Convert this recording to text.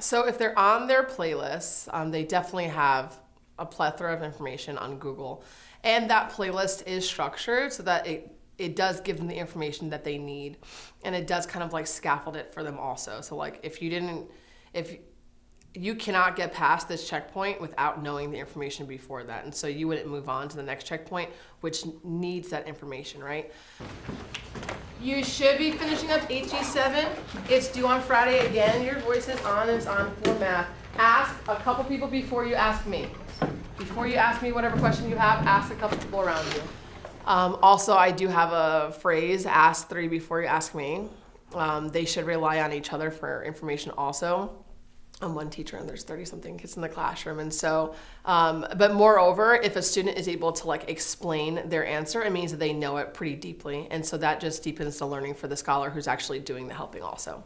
So if they're on their playlists, um, they definitely have a plethora of information on Google. And that playlist is structured so that it, it does give them the information that they need. And it does kind of like scaffold it for them also. So like if you didn't, if you cannot get past this checkpoint without knowing the information before that. And so you wouldn't move on to the next checkpoint, which needs that information, right? You should be finishing up HE7. It's due on Friday again. Your voice is on and it's on for math. Ask a couple people before you ask me. Before you ask me whatever question you have, ask a couple people around you. Um, also, I do have a phrase, ask three before you ask me. Um, they should rely on each other for information also. I'm one teacher and there's 30 something kids in the classroom. And so, um, but moreover, if a student is able to like explain their answer, it means that they know it pretty deeply. And so that just deepens the learning for the scholar who's actually doing the helping also.